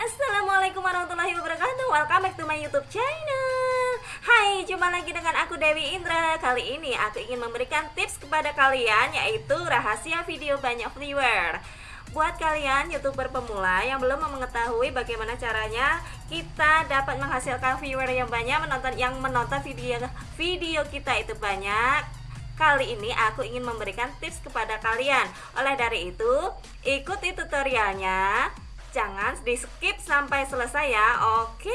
Assalamualaikum warahmatullahi wabarakatuh. Welcome back to my youtube channel. Hai, jumpa lagi dengan aku Dewi Indra. Kali ini aku ingin memberikan tips kepada kalian Yaitu rahasia video banyak viewer. Buat kalian youtuber pemula yang belum mengetahui bagaimana caranya kita dapat menghasilkan viewer yang banyak menonton yang menonton video video kita itu banyak Kali ini aku ingin memberikan tips kepada kalian. Oleh dari itu, ikuti tutorialnya Jangan di skip sampai selesai ya Oke?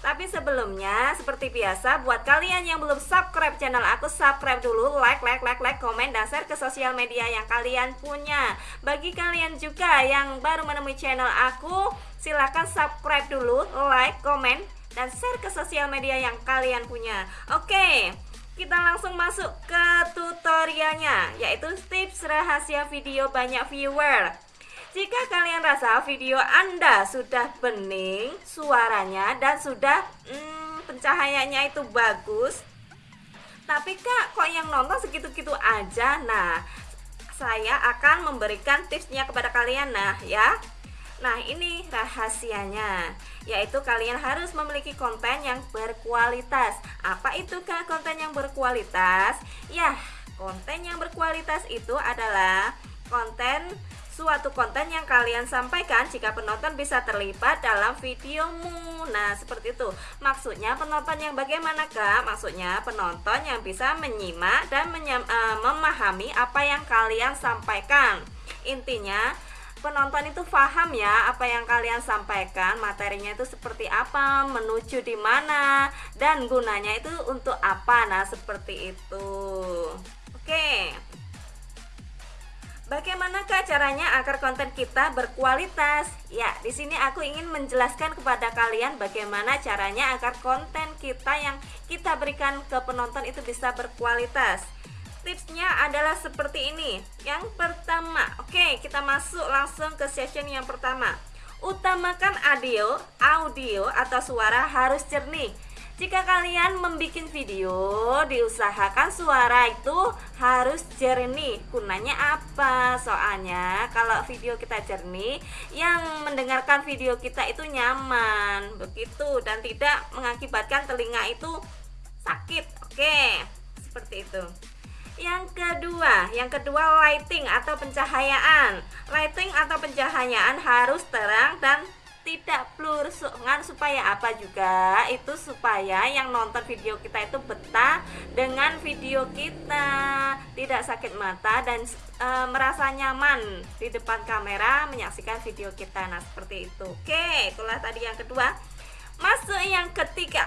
Tapi sebelumnya seperti biasa Buat kalian yang belum subscribe channel aku Subscribe dulu Like, like, like, like Komen dan share ke sosial media yang kalian punya. Bagi kalian juga yang baru menemui channel aku Silahkan subscribe dulu Like, komen dan share ke sosial media yang kalian punya. Oke kita langsung masuk ke tutorialnya yaitu tips rahasia video banyak viewer jika kalian rasa video Anda sudah bening suaranya dan sudah hmm, pencahayaannya itu bagus, tapi kak kok yang nonton segitu-gitu aja? Nah, saya akan memberikan tipsnya kepada kalian nah ya. Nah, ini rahasianya, yaitu kalian harus memiliki konten yang berkualitas. Apa itu kak konten yang berkualitas? Ya, konten yang berkualitas itu adalah konten suatu konten yang kalian sampaikan jika penonton bisa terlibat dalam videomu. Nah seperti itu. Maksudnya penonton yang bagaimana kak? Maksudnya penonton yang bisa menyimak dan menyam, uh, memahami apa yang kalian sampaikan. Intinya penonton itu paham ya apa yang kalian sampaikan materinya itu seperti apa menuju di mana dan gunanya itu untuk apa. Nah seperti itu. Oke Bagaimanakah caranya agar konten kita berkualitas? Ya, di sini aku ingin menjelaskan kepada kalian bagaimana caranya agar konten kita yang kita berikan ke penonton itu bisa berkualitas. Tipsnya adalah seperti ini. Yang pertama, oke, kita masuk langsung ke session yang pertama. Utamakan audio, audio atau suara harus jernih jika kalian membuat video, diusahakan suara itu harus jernih. Gunanya apa? Soalnya kalau video kita jernih, yang mendengarkan video kita itu nyaman, begitu dan tidak mengakibatkan telinga itu sakit. Oke, seperti itu. Yang kedua, yang kedua lighting atau pencahayaan. Lighting atau pencahayaan harus terang dan tidak pelurungan supaya apa juga? Itu supaya yang nonton video kita itu betah dengan video kita. Tidak sakit mata dan e, merasa nyaman di depan kamera menyaksikan video kita. Nah seperti itu. Oke itulah tadi yang kedua. Masuk yang ketiga.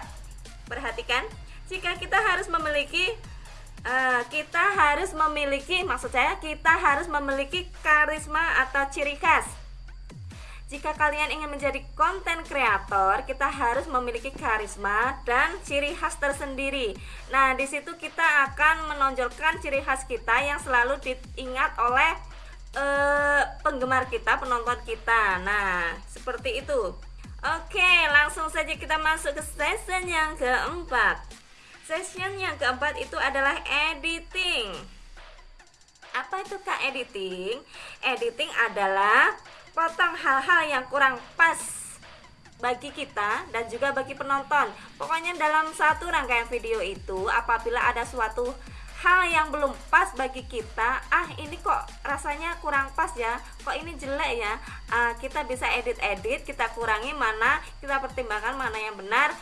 Perhatikan jika kita harus memiliki uh, kita harus memiliki maksud saya kita harus memiliki karisma atau ciri khas jika kalian ingin menjadi konten kreator, kita harus memiliki karisma dan ciri khas tersendiri. Nah, di situ kita akan menonjolkan ciri khas kita yang selalu diingat oleh uh, penggemar kita, penonton kita. Nah, seperti itu. Oke, langsung saja kita masuk ke session yang keempat. Session yang keempat itu adalah editing. Apa itu Kak editing? Editing adalah potong hal-hal yang kurang pas bagi kita dan juga bagi penonton. Pokoknya dalam satu rangkaian video itu apabila ada suatu hal yang belum pas bagi kita, ah ini kok rasanya kurang pas ya, kok ini jelek ya. Uh, kita bisa edit-edit, kita kurangi mana, kita pertimbangkan mana yang benar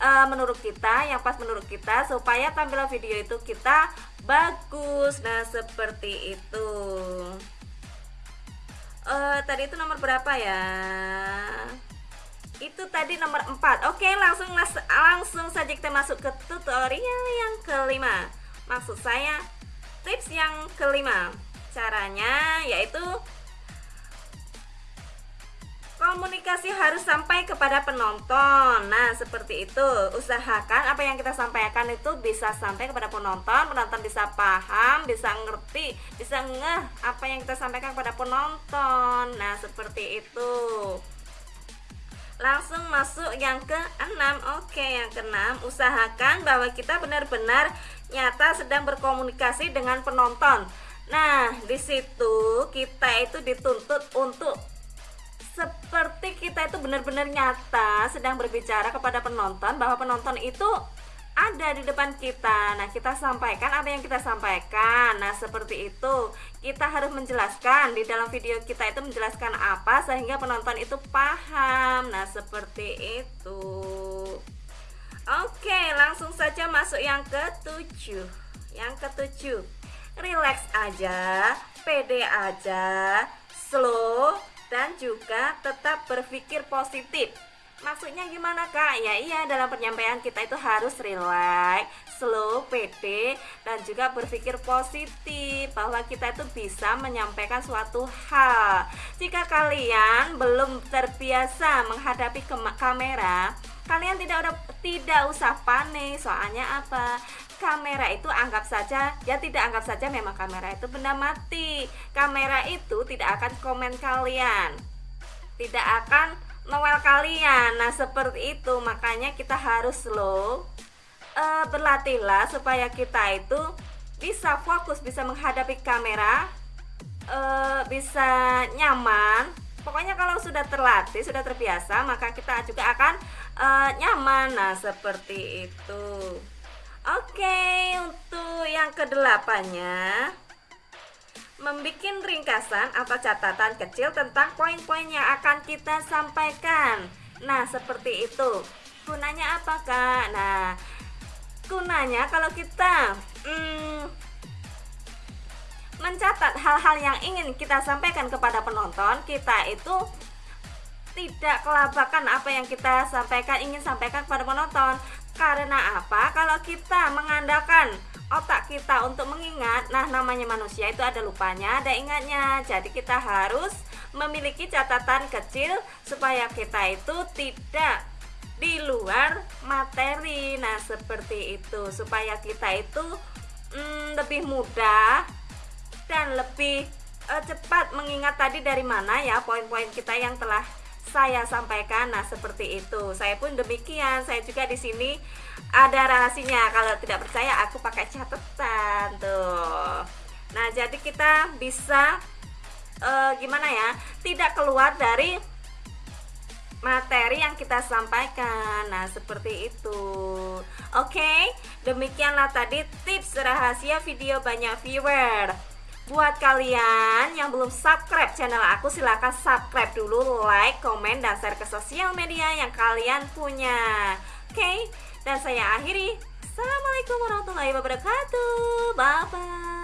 uh, menurut kita, yang pas menurut kita supaya tampilan video itu kita bagus. Nah, seperti itu uh, tadi itu nomor berapa ya? Itu tadi nomor 4 oke langsung langsung saja kita masuk ke tutorial yang kelima. Maksud saya tips yang kelima. Caranya yaitu komunikasi harus sampai kepada penonton. Nah seperti itu. Usahakan apa yang kita sampaikan itu bisa sampai kepada penonton. Penonton bisa paham, bisa ngerti Bisa ngeh apa yang kita sampaikan kepada penonton Nah seperti itu. Langsung masuk yang ke-6 Oke yang ke-6 Usahakan bahwa kita benar-benar nyata sedang berkomunikasi dengan penonton. Nah, di situ kita itu dituntut untuk seperti kita itu benar-benar nyata sedang berbicara kepada penonton bahwa penonton itu ada di depan kita. Nah, kita sampaikan apa yang kita sampaikan. Nah, seperti itu. Kita harus menjelaskan di dalam video kita itu menjelaskan apa sehingga penonton itu paham. Nah, seperti itu. Oke, langsung saja masuk yang ketujuh. Yang ketujuh, relax aja, pede aja, slow dan juga tetap berpikir positif Maksudnya gimana kak? Ya iya dalam penyampaian kita itu harus relax, slow, pede dan juga berpikir positif bahwa kita itu bisa menyampaikan suatu hal. Jika kalian belum terbiasa menghadapi kamera, kalian tidak ada tidak usah panik. Soalnya apa? Kamera itu anggap saja ya tidak anggap saja memang kamera itu benda mati. Kamera itu tidak akan komen kalian. Tidak akan Noel kalian. Nah, seperti itu. Makanya kita harus slow uh, berlatihlah supaya kita itu bisa fokus, bisa menghadapi kamera, uh, bisa nyaman. Pokoknya kalau sudah terlatih, sudah terbiasa, maka kita juga akan uh, nyaman. Nah, seperti itu. Oke, untuk yang kedelapannya membuat ringkasan atau catatan kecil tentang poin-poin yang akan kita sampaikan. Nah, seperti itu. Gunanya apa, Kak? Nah, gunanya kalau kita hmm, mencatat hal-hal yang ingin kita sampaikan kepada penonton, kita itu tidak kelabakan apa yang kita sampaikan ingin sampaikan kepada penonton. Karena apa? Kalau kita mengandalkan otak kita untuk mengingat. Nah namanya manusia itu ada lupanya ada ingatnya. Jadi kita harus memiliki catatan kecil supaya kita itu tidak di luar materi. Nah seperti itu. Supaya kita itu mm, lebih mudah dan lebih uh, cepat mengingat tadi dari mana ya poin-poin kita yang telah saya sampaikan. Nah, seperti itu. Saya pun demikian. Saya juga di sini ada rahasinya. Kalau tidak percaya, aku pakai catatan tuh. Nah, jadi kita bisa uh, gimana ya? Tidak keluar dari materi yang kita sampaikan. Nah, seperti itu. Oke, demikianlah tadi tips rahasia video banyak viewer. Buat kalian yang belum subscribe channel aku silahkan subscribe dulu, like, komen, dan share ke sosial media yang kalian punya. Oke, okay? dan saya akhiri. Assalamualaikum warahmatullahi wabarakatuh. Bye-bye